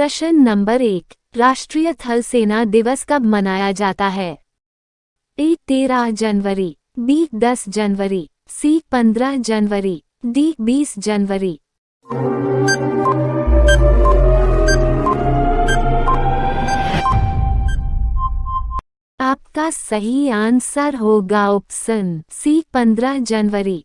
प्रश्न नंबर एक, राष्ट्रीय थल सेना दिवस कब मनाया जाता है? ए, तेरह जनवरी, बी, दस जनवरी, सी, पंद्रह जनवरी, डी, बीस जनवरी। आपका सही आंसर होगा ऑप्शन सी, पंद्रह जनवरी।